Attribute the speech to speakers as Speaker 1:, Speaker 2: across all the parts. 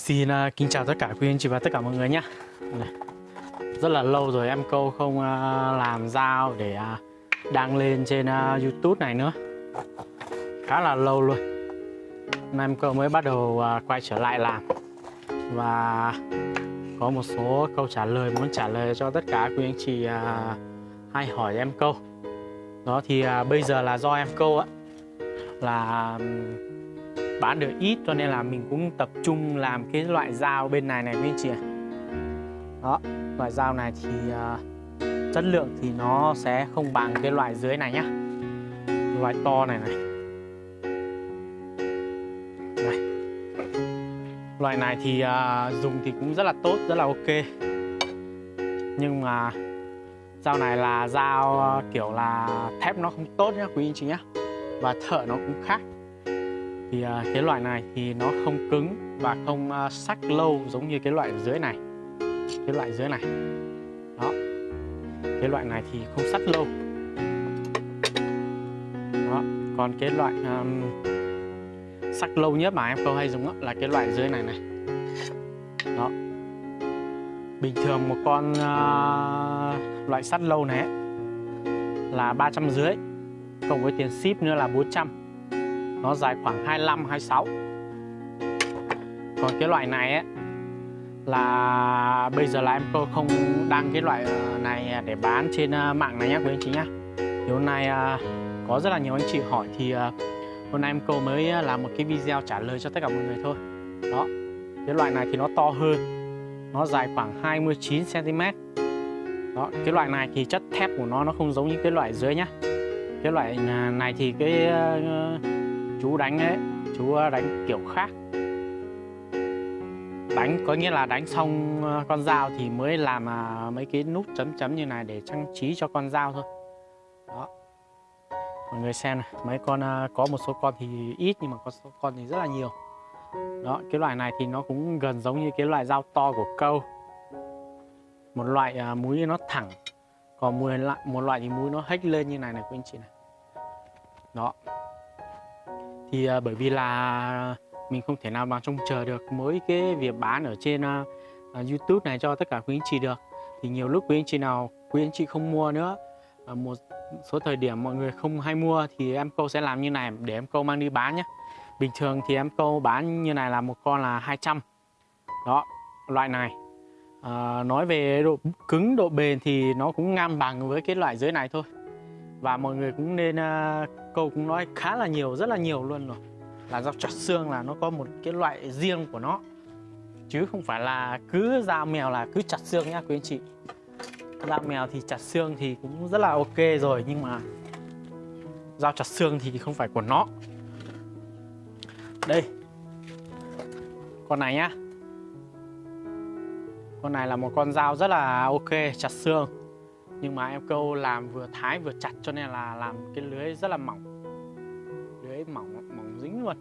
Speaker 1: Xin uh, kính chào tất cả quý anh chị và tất cả mọi người nhé Rất là lâu rồi em câu không uh, làm dao để uh, đăng lên trên uh, YouTube này nữa. Khá là lâu luôn. Hôm em câu mới bắt đầu uh, quay trở lại làm. Và có một số câu trả lời muốn trả lời cho tất cả quý anh chị uh, hay hỏi em câu. Đó thì uh, bây giờ là do em câu á là bán được ít cho nên là mình cũng tập trung làm cái loại dao bên này này quý anh chị ạ. đó loại dao này thì uh, chất lượng thì nó sẽ không bằng cái loại dưới này nhá. Loại to này này. Này loại này thì uh, dùng thì cũng rất là tốt rất là ok. Nhưng mà dao này là dao à, kiểu là thép nó không tốt nhá quý anh chị nhá. Và thợ nó cũng khác thì uh, cái loại này thì nó không cứng và không uh, sắc lâu giống như cái loại dưới này. Cái loại dưới này. Đó. Cái loại này thì không sắc lâu. Đó. Còn cái loại um, sắc lâu nhất mà em câu hay dùng đó, là cái loại dưới này này. Đó. Bình thường một con uh, loại sắt lâu này ấy, là ba trăm dưới cộng với tiền ship nữa là 400 nó dài khoảng 25 26 còn cái loại này ấy là bây giờ là em cô không đăng cái loại ờ, này để bán trên ờ, mạng này nhé quý anh chị nhé thì hôm nay ờ, có rất là nhiều anh chị hỏi thì hôm nay em cô mới làm một cái video trả lời cho tất cả mọi người thôi. Đó, cái loại này thì nó to hơn, nó dài khoảng 29 cm đó, cái loại này thì chất thép của nó nó không giống như cái loại dưới nhá. Cái loại này thì cái chú đánh ấy chú ờ, đánh kiểu khác. Đánh có nghĩa là đánh xong ờ, con dao thì mới làm à, mấy cái nút chấm chấm như này để trang trí cho con dao thôi. Đó. Mọi người xem này mấy con ờ, có một số con thì ít nhưng mà có số con thì rất là nhiều. Đó cái loại này thì nó cũng gần giống như cái loại dao to của câu. Một loại uh, múi nó thẳng còn một loại một loại thì múi nó hếch lên như này này quý anh chị này. Đó thì uh, bởi vì là mình không thể nào mà trông chờ được mỗi cái việc bán ở trên uh, uh, YouTube này cho tất cả quý anh chị được. Thì nhiều lúc quý anh chị nào quý anh chị không mua nữa uh, một số thời điểm mọi người không hay mua thì em câu sẽ làm như này để em câu mang đi bán nhé bình thường thì em câu bán như này là một con là 200 đó loại này. À, nói về độ cứng độ bền thì nó cũng ngang bằng với cái loại dưới này thôi và mọi người cũng nên uh, câu cũng nói khá là nhiều rất là nhiều luôn rồi. Là dao chặt xương là nó có một cái loại riêng của nó. Chứ không phải là cứ dao mèo là cứ chặt xương nhá quý anh chị. Dao mèo thì chặt xương thì cũng rất là ok rồi nhưng mà dao chặt xương thì không phải của nó. Đây. Con này nhá. Con này là một con dao rất là ok chặt xương nhưng mà em câu làm vừa thái vừa chặt cho nên là làm cái lưới rất là mỏng. Lưới mỏng mỏng dính luôn.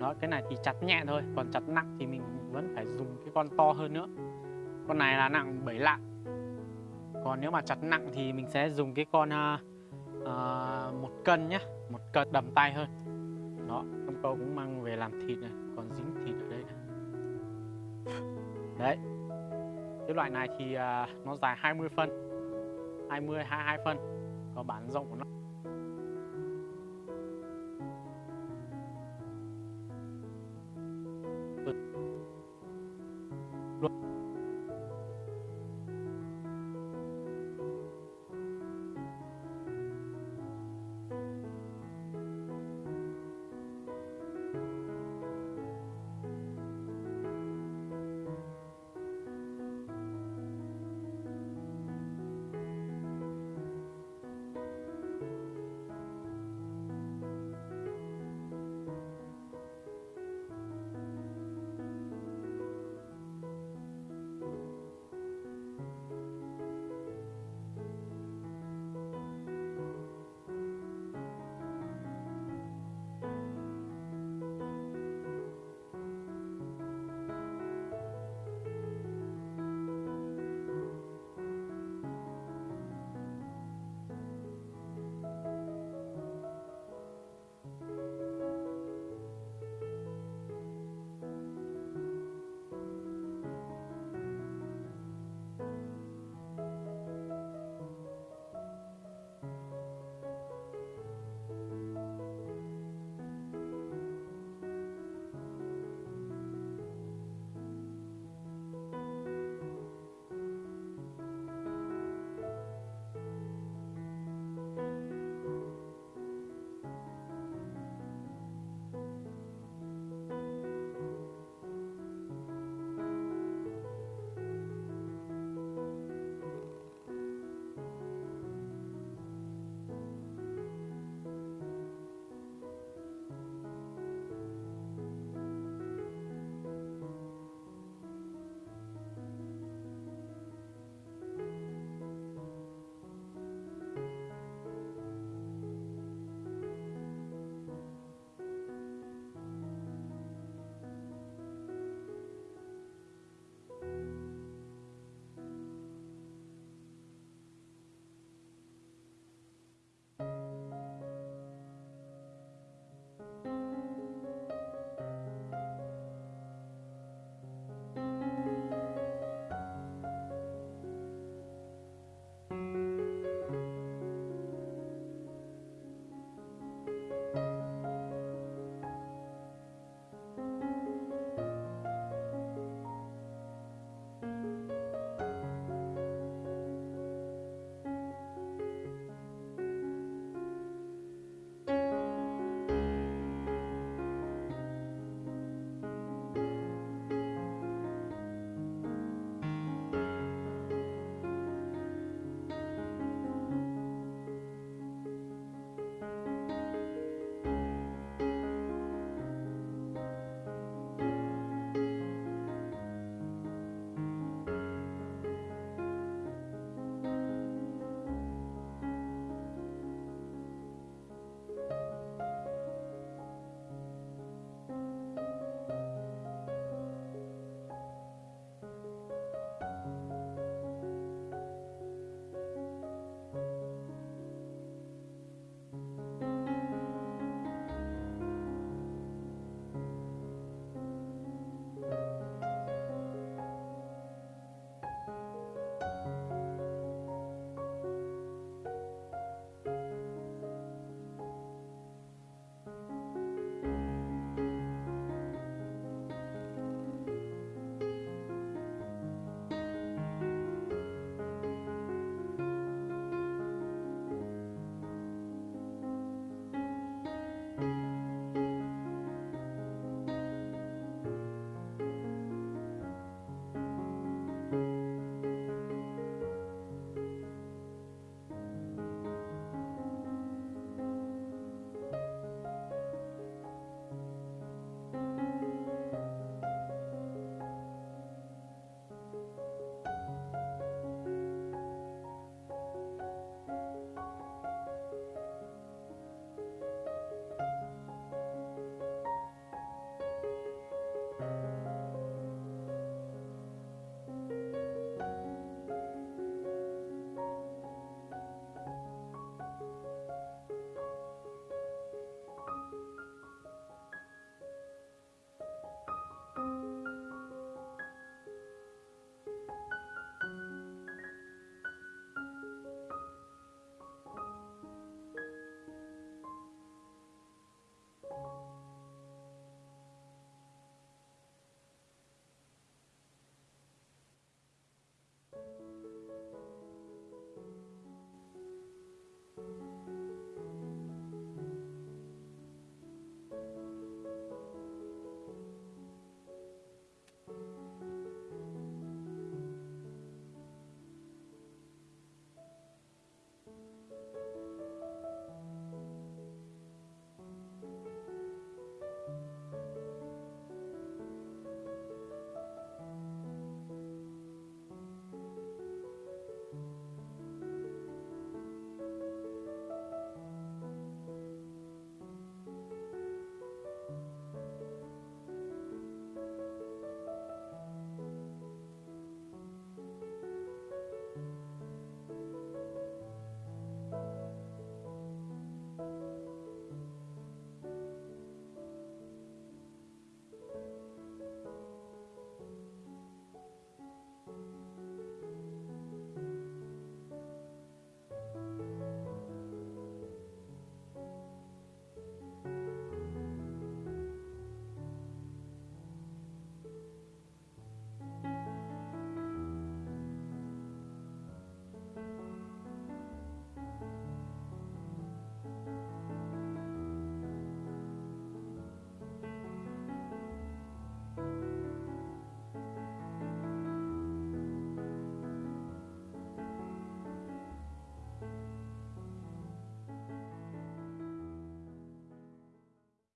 Speaker 1: Đó cái này thì chặt nhẹ thôi còn chặt nặng thì mình vẫn phải dùng cái con to hơn nữa. Con này là nặng 7 lạng. Còn nếu mà chặt nặng thì mình sẽ dùng cái con uh, uh, một cân nhé một cân đầm tay hơn. Đó em câu cũng mang về làm thịt này còn dính thịt ở đây này. Đấy. Cái loại này thì uh, nó dài 20 phân. 20 22 phân. Có bán rộng của nó luôn